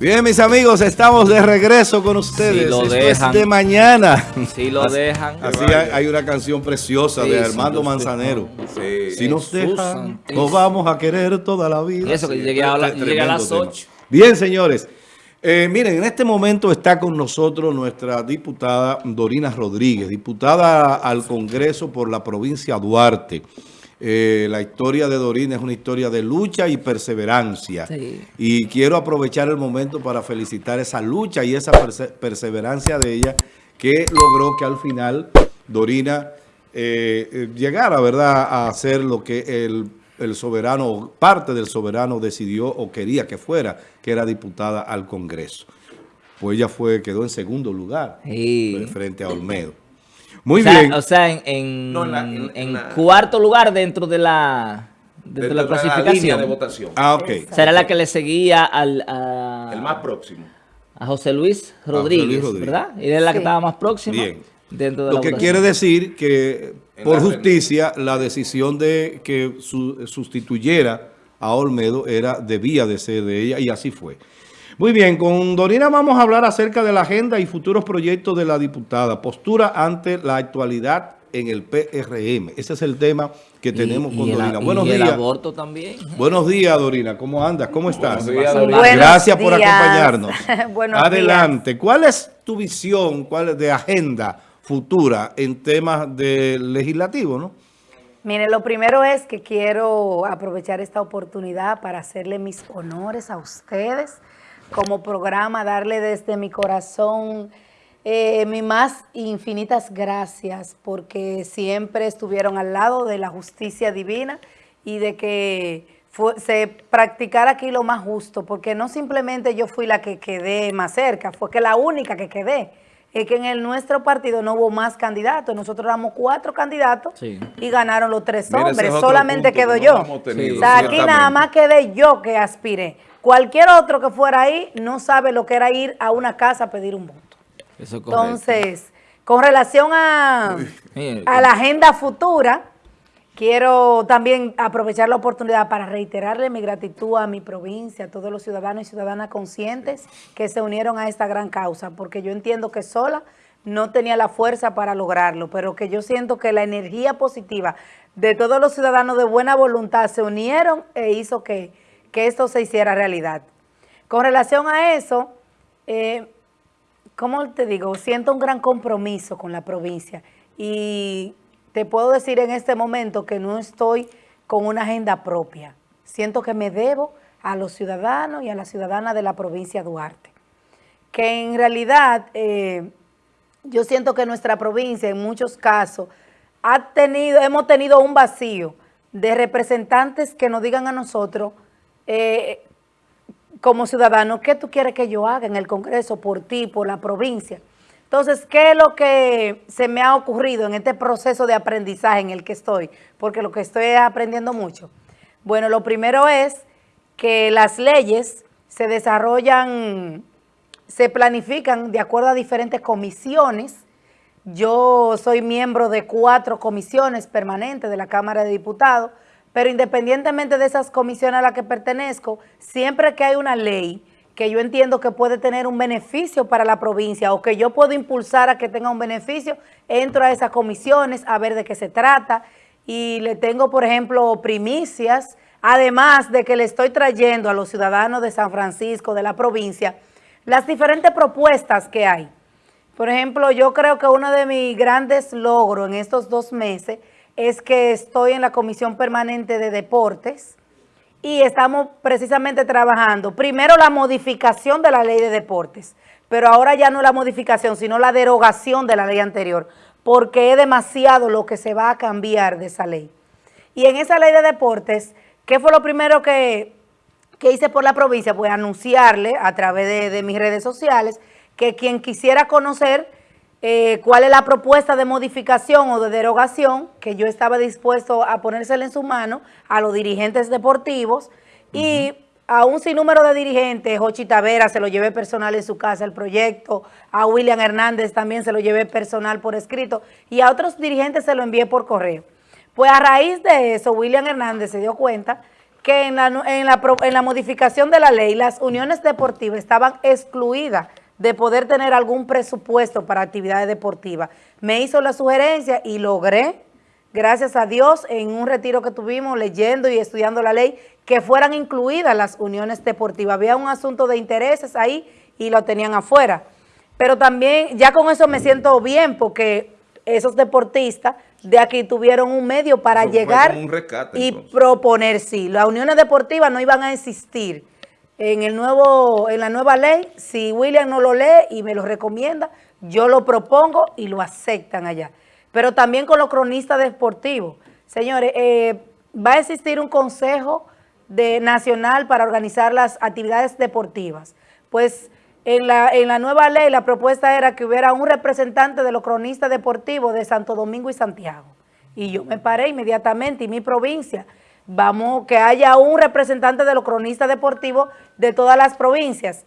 Bien, mis amigos, estamos de regreso con ustedes. Si lo Esto dejan. es de mañana. Si lo dejan. Así hay, hay una canción preciosa Sí, de Armando Manzanero. Sí. Si nos dejan, nos vamos a querer toda la vida. Y eso que Sí, llegué a, la- llegué a las tremendo tema. 8. Bien, señores. Eh, miren, en este momento está con nosotros nuestra diputada Dorina Rodríguez, diputada al Congreso por la provincia de Duarte. Eh, la historia de Dorina es una historia de lucha y perseverancia. Sí. Y quiero aprovechar el momento para felicitar esa lucha y esa perse- perseverancia de ella que logró que al final Dorina eh, eh, llegara, ¿verdad?, a hacer lo que el, el soberano, parte del soberano decidió o quería que fuera, que era diputada al Congreso. Pues ella fue, quedó en segundo lugar Sí. frente a Olmedo. Muy o sea, bien. O sea, en, en- No, en la- en- en en la- cuarto lugar dentro de la, dentro de la línea clasificación. de votación. ah, ok. Será la que le seguía al, a, El más próximo. a José Luis José Luis Rodríguez, Rodríguez. ¿verdad? Y era la que Sí. estaba más próxima Bien. dentro de Lo la que votación. quiere decir que En por la justicia la decisión de que su- sustituyera a Olmedo era debía de ser de ella y así fue. Muy bien, con Dorina vamos a hablar acerca de la agenda y futuros proyectos de la diputada. Postura ante la actualidad en el PRM. Ese es el tema que Y- tenemos y con el- Dorina. y Buenos el días. aborto también. Buenos días, Dorina. ¿Cómo andas? ¿Cómo estás? Buenos días, Dorina. Buenos Gracias por días. acompañarnos. Buenos Adelante. ¿Cuál es tu visión, cuál es de agenda futura en temas de legislativo, no? Mire, lo primero es que quiero aprovechar esta oportunidad para hacerle mis honores a ustedes como programa, darle desde mi corazón eh, mis más infinitas gracias porque siempre estuvieron al lado de la justicia divina y de que fue- se practicara aquí lo más justo, porque no simplemente yo fui la que quedé más cerca, fue que la única que quedé. Es que en el nuestro partido no hubo más candidatos, nosotros éramos cuatro candidatos Sí. y ganaron los tres Mira, hombres, es solamente punto quedo que no yo. o sea, aquí nada más quedé yo que aspiré. Cualquier otro que fuera ahí no sabe lo que era ir a una casa a pedir un voto. Eso es correcto. Entonces, con relación a, a la agenda futura, quiero también aprovechar la oportunidad para reiterarle mi gratitud a mi provincia, a todos los ciudadanos y ciudadanas conscientes que se unieron a esta gran causa, porque yo entiendo que sola no tenía la fuerza para lograrlo, pero que yo siento que la energía positiva de todos los ciudadanos de buena voluntad se unieron e hizo que, que esto se hiciera realidad. Con relación a eso, eh, ¿cómo te digo? Siento un gran compromiso con la provincia y te puedo decir en este momento que no estoy con una agenda propia. Siento que me debo a los ciudadanos y a la ciudadana de la provincia de Duarte. Que en realidad eh, yo siento que nuestra provincia en muchos casos ha tenido, hemos tenido un vacío de representantes que nos digan a nosotros eh, como ciudadano, ¿qué tú quieres que yo haga en el Congreso por ti, por la provincia? Entonces, ¿qué es lo que se me ha ocurrido en este proceso de aprendizaje en el que estoy? Porque lo que estoy es aprendiendo mucho. Bueno, lo primero es que las leyes se desarrollan, se planifican de acuerdo a diferentes comisiones. Yo soy miembro de cuatro comisiones permanentes de la Cámara de Diputados, pero independientemente de esas comisiones a las que pertenezco, siempre que hay una ley que yo entiendo que puede tener un beneficio para la provincia o que yo puedo impulsar a que tenga un beneficio, entro a esas comisiones a ver de qué se trata y le tengo, por ejemplo, primicias, además de que le estoy trayendo a los ciudadanos de San Francisco, de la provincia, las diferentes propuestas que hay. Por ejemplo, yo creo que uno de mis grandes logros en estos dos meses es que estoy en la Comisión Permanente de Deportes y estamos precisamente trabajando, primero la modificación de la ley de deportes, pero ahora ya no la modificación, sino la derogación de la ley anterior, porque es demasiado lo que se va a cambiar de esa ley. Y en esa ley de deportes, ¿qué fue lo primero que, que hice por la provincia? Pues anunciarle a través de, de mis redes sociales que quien quisiera conocer eh, cuál es la propuesta de modificación o de derogación, que yo estaba dispuesto a ponérsela en su mano a los dirigentes deportivos y a un sinnúmero de dirigentes, Jochi Tavera se lo llevé personal en su casa el proyecto, a William Hernández también se lo llevé personal por escrito y a otros dirigentes se lo envié por correo. Pues a raíz de eso, William Hernández se dio cuenta que en la, en, la, en la modificación de la ley las uniones deportivas estaban excluidas de poder tener algún presupuesto para actividades deportivas. Me hizo la sugerencia y logré, gracias a Dios, en un retiro que tuvimos leyendo y estudiando la ley, que fueran incluidas las uniones deportivas. Había un asunto de intereses ahí y lo tenían afuera. Pero también, ya con eso me siento bien, porque esos deportistas de aquí tuvieron un medio para llegar y proponer, sí. Las uniones deportivas no iban a existir en, el nuevo, en la nueva ley. Si William no lo lee y me lo recomienda, yo lo propongo y lo aceptan allá. Pero también con los cronistas deportivos. Señores, eh, va a existir un consejo de, nacional para organizar las actividades deportivas. Pues en la, en la nueva ley la propuesta era que hubiera un representante de los cronistas deportivos de Santo Domingo y Santiago. Y yo me paré inmediatamente, y mi provincia, vamos, que haya un representante de los cronistas deportivos de todas las provincias.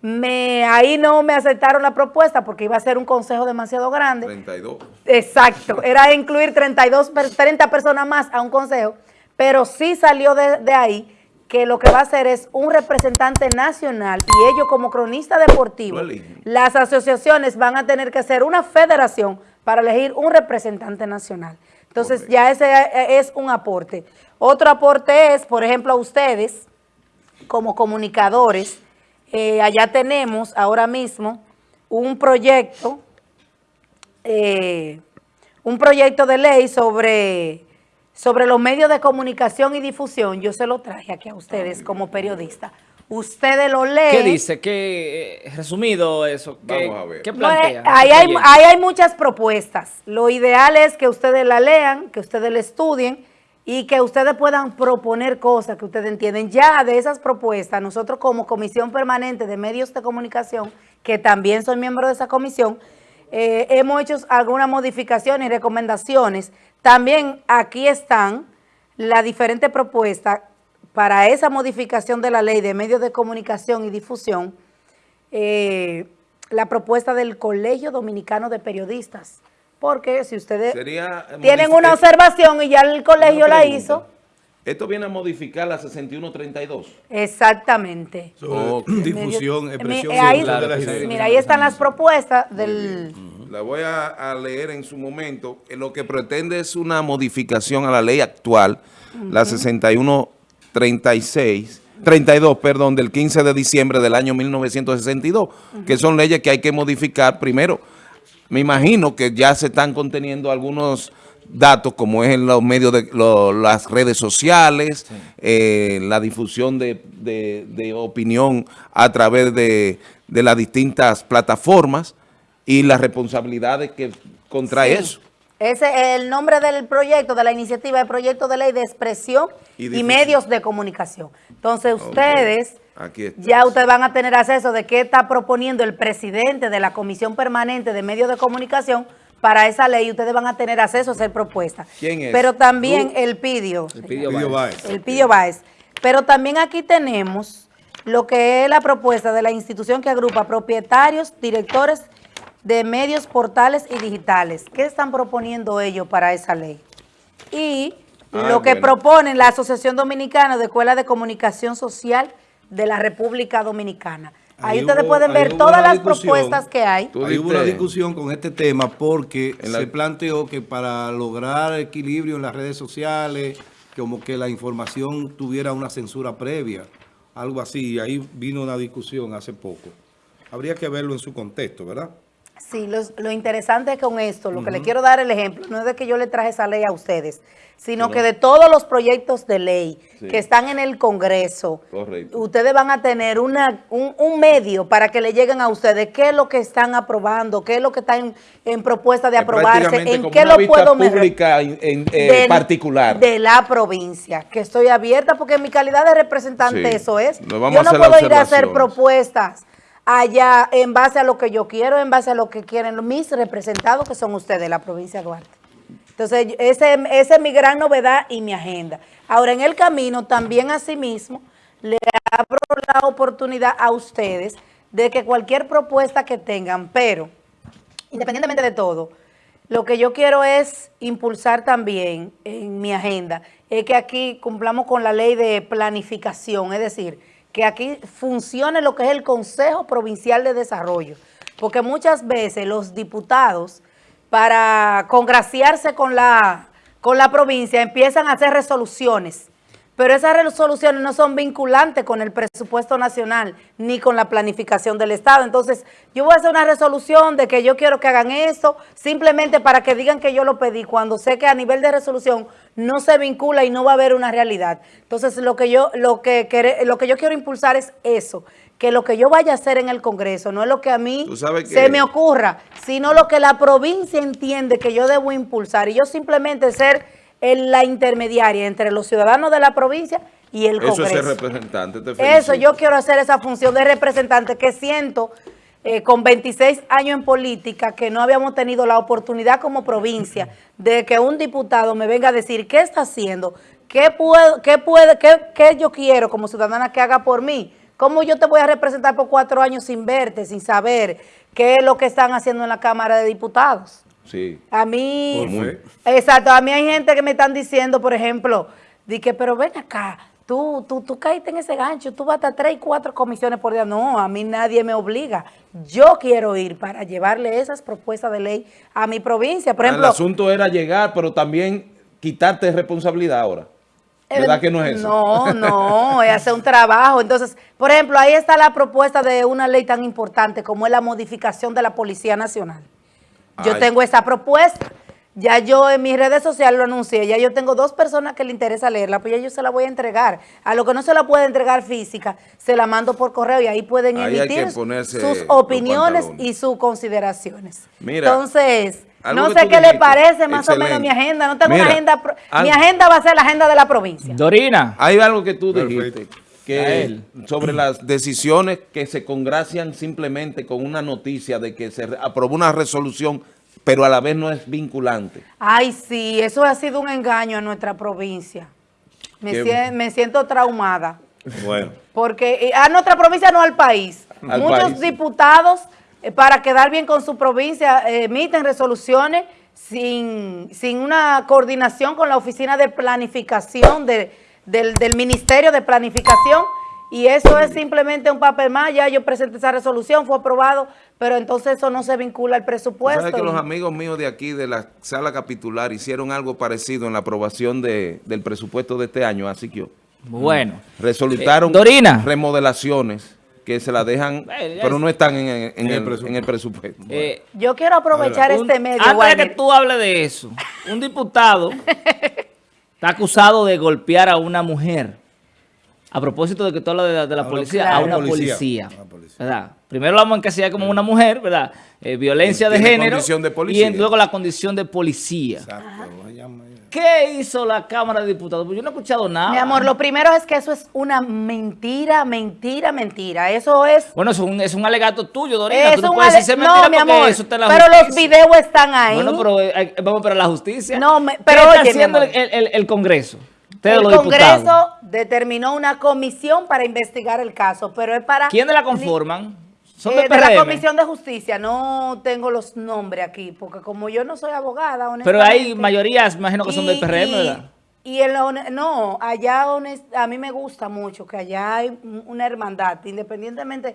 Me, ahí no me aceptaron la propuesta porque iba a ser un consejo demasiado grande. 32. Exacto, era incluir 32, 30 personas más a un consejo, pero sí salió de, de ahí que lo que va a hacer es un representante nacional y ellos como cronista deportivo, las asociaciones van a tener que hacer una federación para elegir un representante nacional. Entonces ya ese es un aporte. Otro aporte es, por ejemplo, a ustedes como comunicadores, eh, allá tenemos ahora mismo un proyecto, eh, un proyecto de ley sobre sobre los medios de comunicación y difusión, yo se lo traje aquí a ustedes como periodista. Ustedes lo leen. ¿Qué dice? ¿Qué, eh, resumido eso? ¿Qué, Vamos a ver. ¿qué plantea? ahí, hay, ahí hay muchas propuestas. Lo ideal es que ustedes la lean, que ustedes la estudien y que ustedes puedan proponer cosas que ustedes entienden. Ya de esas propuestas, nosotros como Comisión Permanente de Medios de Comunicación, que también soy miembro de esa comisión, eh, hemos hecho algunas modificaciones y recomendaciones. También aquí están las diferentes propuestas para esa modificación de la ley de medios de comunicación y difusión, eh, la propuesta del Colegio Dominicano de Periodistas. Porque si ustedes tienen una observación y ya el colegio la hizo... Esto viene a modificar la 6132. Exactamente. difusión, expresión. mira, ahí están las propuestas del... La voy a, leer en su momento. Eh, lo que pretende es una modificación a la ley actual, la 6136, 32, perdón, del 15 de diciembre del año 1962, que son leyes que hay que modificar primero. Me imagino que ya se están conteniendo algunos datos como es en los medios de las redes sociales, eh, la difusión de, opinión a través de, las distintas plataformas y las responsabilidades que contrae eso. Ese es el nombre del proyecto, de la iniciativa, el proyecto de ley de expresión y, medios de comunicación. Entonces ustedes, ya ustedes van a tener acceso de qué está proponiendo el presidente de la Comisión Permanente de Medios de Comunicación para esa ley ustedes van a tener acceso a hacer propuestas. ¿Quién es? Pero también el Pidio. El Pidio Báez. El Pidio Báez. Pero también aquí tenemos lo que es la propuesta de la institución que agrupa propietarios, directores de medios, portales y digitales. ¿Qué están proponiendo ellos para esa ley? Y ah, lo que proponen la Asociación Dominicana de Escuelas de Comunicación Social de la República Dominicana. Ahí, ustedes pueden ver todas las propuestas que hay. Hay hubo una discusión con este tema porque se planteó que para lograr equilibrio en las redes sociales, como que la información tuviera una censura previa, algo así. Ahí vino una discusión hace poco. Habría que verlo en su contexto, ¿verdad? Sí, lo interesante con esto, lo que le quiero dar el ejemplo, no es de que yo le traje esa ley a ustedes, sino que de todos los proyectos de ley que están en el Congreso, ustedes van a tener una, un, medio para que le lleguen a ustedes qué es lo que están aprobando, qué es lo que está en, propuesta de aprobarse, en qué lo puedo pública en, eh, particular. De la provincia, que estoy abierta porque en mi calidad de representante eso es. yo no puedo ir a hacer propuestas allá en base a lo que yo quiero, en base a lo que quieren mis representados, que son ustedes, la provincia de Duarte. Entonces, ese, esa es mi gran novedad y mi agenda. Ahora, en el camino, también asimismo, le abro la oportunidad a ustedes de que cualquier propuesta que tengan, pero, independientemente de todo, Lo que yo quiero es impulsar también en mi agenda, es que aquí cumplamos con la ley de planificación, es decir, que aquí funcione lo que es el Consejo Provincial de Desarrollo, porque muchas veces los diputados, para congraciarse con la, con la provincia, empiezan a hacer resoluciones pero esas resoluciones no son vinculantes con el presupuesto nacional ni con la planificación del Estado. Entonces, yo voy a hacer una resolución de que yo quiero que hagan eso, simplemente para que digan que yo lo pedí, cuando sé que a nivel de resolución no se vincula y no va a haber una realidad. Entonces, lo que yo, lo que, lo que yo quiero impulsar es eso, que lo que yo vaya a hacer en el Congreso no es lo que a mí se me ocurra, sino lo que la provincia entiende que yo debo impulsar. Y yo simplemente ser la intermediaria entre los ciudadanos de la provincia y el Congreso. Eso es representante, Eso, yo quiero hacer esa función de representante que siento eh, con 26 años en política que no habíamos tenido la oportunidad como provincia de que un diputado me venga a decir qué está haciendo, qué, puedo, qué, puede, qué, qué yo quiero como ciudadana que haga por mí. ¿Cómo yo te voy a representar por cuatro años sin verte, sin saber qué es lo que están haciendo en la Cámara de Diputados? Sí. A mí, exacto, a mí hay gente que me están diciendo, por ejemplo, de que, pero ven acá, tú, tú, tú caíste en ese gancho, tú vas a tres y cuatro comisiones por día. No, a mí nadie me obliga. Yo quiero ir para llevarle esas propuestas de ley a mi provincia. Por ah, ejemplo, el asunto era llegar, pero también quitarte responsabilidad ahora. ¿Verdad que no es eso? No, no, es hacer un trabajo. Entonces, por ejemplo, ahí está la propuesta de una ley tan importante como es la modificación de la Policía Nacional. Yo tengo esa propuesta. Ya yo en mis redes sociales lo anuncié, ya yo tengo dos personas que le interesa leerla, pues ya yo se la voy a entregar. A lo que no se la puede entregar física, se la mando por correo y ahí pueden emitir sus opiniones y sus consideraciones. Entonces, no sé qué le parece más o menos mi agenda, no tengo una agenda, mi agenda va a ser la agenda de la provincia. Dorina, hay algo que tú dijiste que sobre las decisiones que se congracian simplemente con una noticia de que se aprobó una resolución, pero a la vez no es vinculante. Ay, sí, eso ha sido un engaño a nuestra provincia. Me, siento, traumada. Bueno. Porque eh, a nuestra provincia no al país. Muchos diputados, eh, para quedar bien con su provincia, emiten resoluciones sin, sin una coordinación con la Oficina de Planificación de del, Ministerio de Planificación y eso es simplemente un papel más, ya yo presenté esa resolución, fue aprobado, pero entonces eso no se vincula al presupuesto. ¿Sabes que los amigos míos de aquí, de la sala capitular, hicieron algo parecido en la aprobación de, del presupuesto de este año, así que Bueno. Resultaron eh, Dorina. remodelaciones que se la dejan, eh, pero no están en, el, presupuesto. Eh, yo quiero aprovechar este medio. Antes de que tú hables de eso, un diputado está acusado de golpear a una mujer. A propósito de que tú hablas de, la policía, a, una policía, ¿verdad? Primero la vamos a encasillar como una mujer, ¿verdad? Eh, violencia de género. Y luego la condición de policía. Exacto. ¿Qué hizo la Cámara de Diputados? Pues yo no he escuchado nada. Mi amor, lo primero es que eso es una mentira, mentira, mentira. Eso es... Bueno, es un, es un alegato tuyo, Dorina. Es Tú no puedes decir mentira no, mi amor, eso está en la pero los videos están ahí. Bueno, pero eh, vamos para la justicia. No, pero ¿Qué está haciendo el, el, el, Congreso? el Congreso determinó una comisión para investigar el caso, pero es para... ¿Quiénes la conforman? ¿Son eh, de, la Comisión de Justicia, no tengo los nombres aquí, porque como yo no soy abogada, honestamente... Pero hay mayorías, imagino que son del PRM, ¿verdad? Y el, no, allá a mí me gusta mucho que allá hay una hermandad, independientemente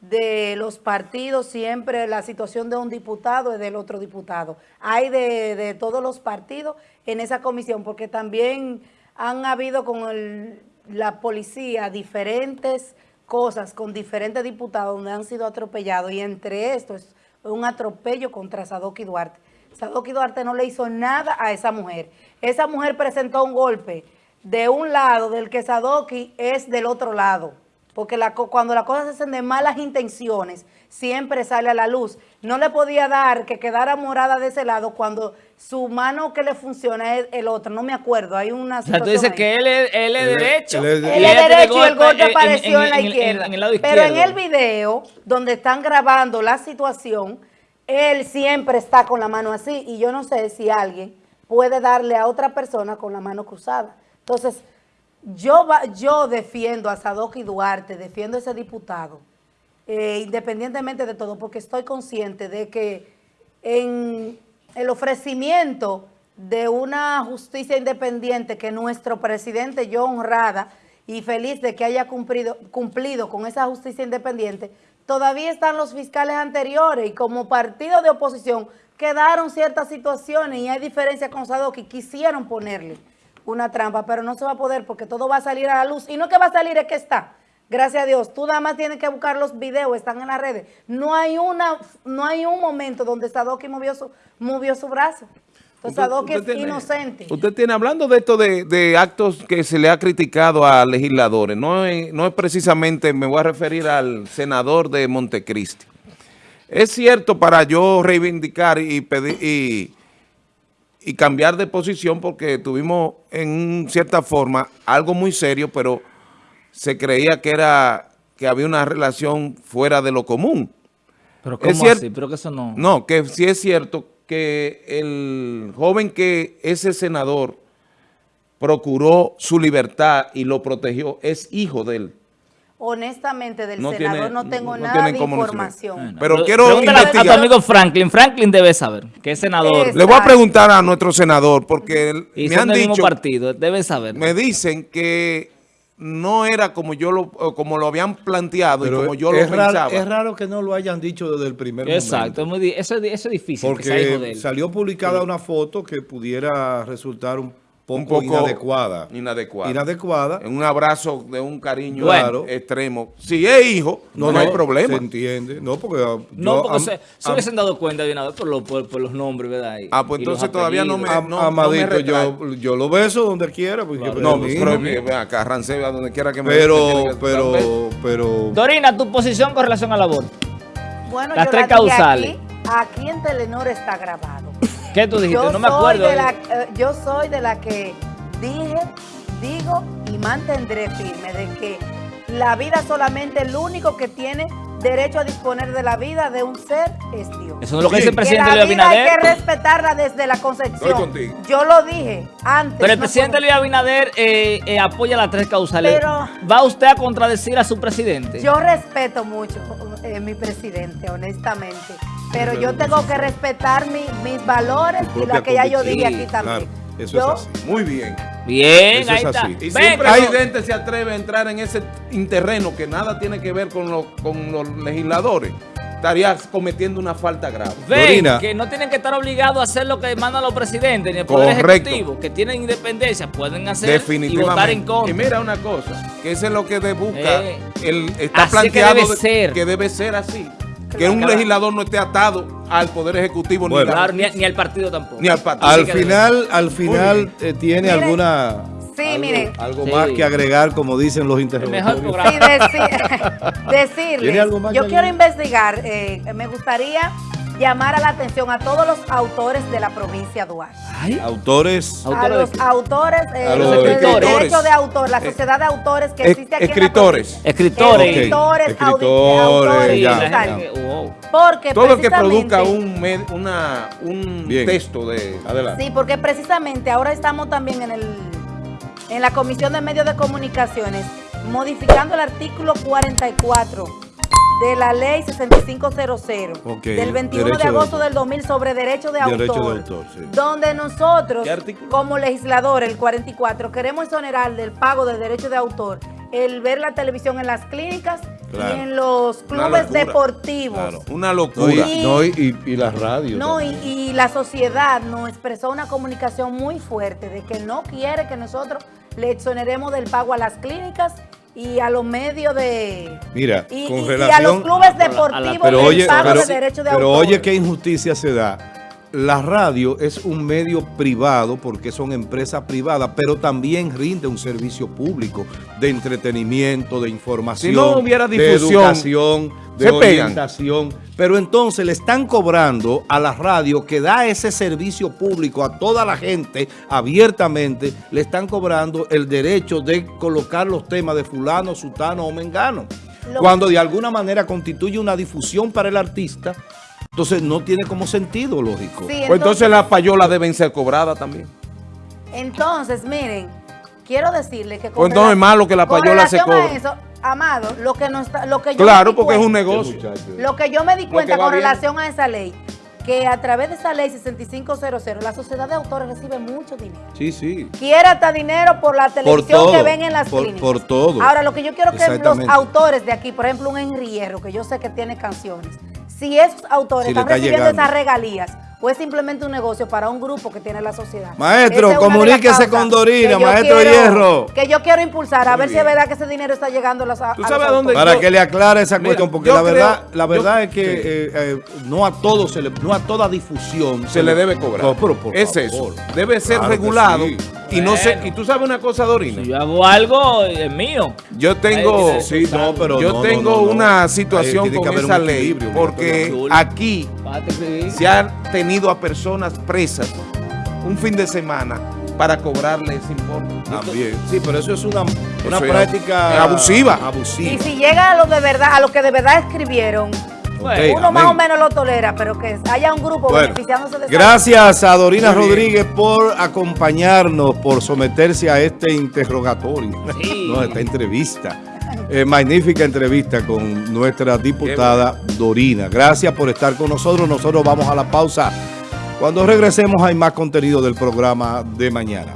de los partidos, siempre la situación de un diputado es del otro diputado. Hay de, de todos los partidos en esa comisión, porque también han habido con la policía diferentes cosas con diferentes diputados donde han sido atropellados y entre estos es un atropello contra Sadoki Duarte. Sadoki Duarte no le hizo nada a esa mujer. Esa mujer presentó un golpe de un lado del que Sadoki es del otro lado. Porque la, cuando las cosas se hacen de malas intenciones, siempre sale a la luz. No le podía dar que quedara morada de ese lado cuando su mano que le funciona es el otro. No me acuerdo, hay una situación O sea, tú dices que él es, él es derecho. Él es, derecho y el golpe apareció en, la izquierda. Pero en el video, donde están grabando la situación, él siempre está con la mano así. Y yo no sé si alguien puede darle a otra persona con la mano cruzada. Entonces yo, yo defiendo a Sadoki Duarte, defiendo a ese diputado, eh, independientemente de todo, porque estoy consciente de que en, el ofrecimiento de una justicia independiente que nuestro presidente, yo honrada y feliz de que haya cumplido, cumplido con esa justicia independiente, todavía están los fiscales anteriores y como partido de oposición quedaron ciertas situaciones y hay diferencias con que quisieron ponerle una trampa, pero no se va a poder porque todo va a salir a la luz. Y no que va a salir, es que está. Gracias a Dios. Tú nada más tienes que buscar los videos, están en las redes. No hay una, no hay un momento donde Sadoki movió su, movió su brazo. Entonces Sadoki es inocente. Usted tiene, hablando de esto de, actos que se le ha criticado a legisladores, no es, no es precisamente, me voy a referir al senador de Montecristi. Es cierto para yo reivindicar y pedir y y cambiar de posición porque tuvimos en cierta forma algo muy serio, pero se creía que era que había una relación fuera de lo común. Pero ¿cómo así? Pero que eso no... No, que sí es cierto que el joven que ese senador procuró su libertad y lo protegió es hijo de él honestamente del senador no tengo nada de información. pero quiero investigar. a tu amigo Franklin. Franklin debe saber que es senador. Le voy a preguntar a nuestro senador porque me han dicho... partido, debe saber. Me dicen que no era como yo lo como lo habían planteado y como yo lo pensaba. es raro que no lo hayan dicho desde el primer Exacto, momento. Exacto, eso, es difícil. Porque salió publicada una foto que pudiera resultar un un poco inadecuada. Inadecuada. Inadecuada. En un abrazo de un cariño extremo. Si es hijo, no, hay problema. Se entiende. No, porque... No, porque se, se hubiesen dado cuenta de nada por, por, los nombres, ¿verdad? ah, pues entonces todavía no me... no, Amadito, yo, yo lo beso donde quiera. Porque no, pero acá, Ranceva, donde quiera que me... Pero, pero, pero... Dorina, tu posición con relación al aborto. Bueno, Las tres causales. Aquí, aquí en Telenor está grabado. ¿Qué tú dijiste? no me acuerdo. Eh, yo soy de la que dije, digo y mantendré firme de que la vida solamente el único que tiene derecho a disponer de la vida de un ser es Dios. Eso no es lo que dice el presidente Luis Abinader. hay que respetarla desde la concepción. Yo lo dije antes. Pero el presidente Luis Abinader eh, eh, apoya las tres causales. Pero, ¿Va usted a contradecir a su presidente? Yo respeto mucho a mi presidente, honestamente. Pero yo tengo que respetar mis valores y lo que ya yo dije aquí también. eso es así. Muy bien. Bien, ahí está. Y si un presidente se atreve a entrar en ese terreno que nada tiene que ver con, con los legisladores, estaría cometiendo una falta grave. Ven, que no tienen que estar obligados a hacer lo que mandan los presidentes ni el Poder Ejecutivo, que tienen independencia, pueden hacer y votar en contra. Y mira una cosa, que eso es lo que busca, eh, el, está planteado que debe, ser. que debe ser así que un legislador no esté atado al Poder Ejecutivo ni, al partido tampoco. Ni al partido. Al final, al final eh, tiene alguna... Sí, algo, miren. Algo más que agregar, como dicen los interrogatorios. Sí, decirles, yo quiero investigar, eh, me gustaría llamar a la atención a todos los autores de la provincia de Duarte. ¿Autores? A los autores, eh, a los derecho de autor, la sociedad de autores que existe aquí escritores. en la Escritores. Escritores. Escritores, Porque Todo el que produzca un, una, un texto de... Adelante. Sí, porque precisamente ahora estamos también en, el, en la Comisión de Medios de Comunicaciones modificando el artículo 44 de la ley 6500 del 21 de agosto del 2000 sobre derecho de autor, donde nosotros como legislador, el 44, queremos exonerar del pago de derecho de autor el ver la televisión en las clínicas y en los clubes deportivos. Una locura. y, la radio. No, y, la sociedad nos expresó una comunicación muy fuerte de que no quiere que nosotros le exoneremos del pago a las clínicas y a los medios de... Mira, con relación... Y a los clubes deportivos pero oye, de derecho de Pero oye qué injusticia se da. La radio es un medio privado porque son empresas privadas, pero también rinde un servicio público de entretenimiento, de información, no hubiera difusión, de educación, de orientación. Pero entonces le están cobrando a la radio que da ese servicio público a toda la gente abiertamente, le están cobrando el derecho de colocar los temas de fulano, sutano o mengano. cuando de alguna manera constituye una difusión para el artista, entonces no tiene como sentido lógico. entonces, pues entonces las payolas deben ser cobradas también. Entonces, miren, quiero decirle que... Con pues entonces es malo que la payola se cobre. Amado, lo que, no está, lo que yo Claro, porque es un negocio. Lo que yo me di cuenta con relación a esa ley, que a través de esa ley 6500, la sociedad de autores recibe mucho dinero. Sí, sí. Quiere hasta dinero por la televisión todo, que ven en las por- clínicas. por todo. Ahora, lo que yo quiero que los autores de aquí, por ejemplo, un Henry Hierro, que yo sé que tiene canciones, si esos autores Si están está recibiendo llegando. esas regalías, o es simplemente un negocio para un grupo que tiene la sociedad. Maestro, es comuníquese con Dorina, maestro quiero- Hierro. Que yo quiero impulsar, a Muy ver si es verdad que ese dinero está llegando a los, a ¿Tú los sabes a dónde-. Para yo- que le aclare esa Mira, cuestión, porque la verdad, creo- la yo- verdad es que sí. eh, eh, no a todo se le, no a toda difusión se le debe cobrar. No, pero por es favor. eso. Debe ser Claro regulado. Y no sé, y tú sabes una cosa, Dorina. Si yo hago algo, es mío. Yo tengo, Sí, no, pero yo no, tengo no, no, no. una situación que con esa ley porque aquí se han tenido a personas presas un fin de semana para cobrarles importe. También. Sí, pero eso es una, una Eso es práctica abusiva. abusiva. Y si llega a lo de verdad, a lo que de verdad escribieron, Uno más o menos lo tolera, pero que haya un grupo Bueno, beneficiándose de gracias a Dorina. Rodríguez por acompañarnos, por someterse a este interrogatorio, Sí. no, esta entrevista. Eh, magnífica entrevista con nuestra diputada Dorina. Gracias por estar con nosotros. Nosotros vamos a la pausa. Cuando regresemos hay más contenido del programa de mañana.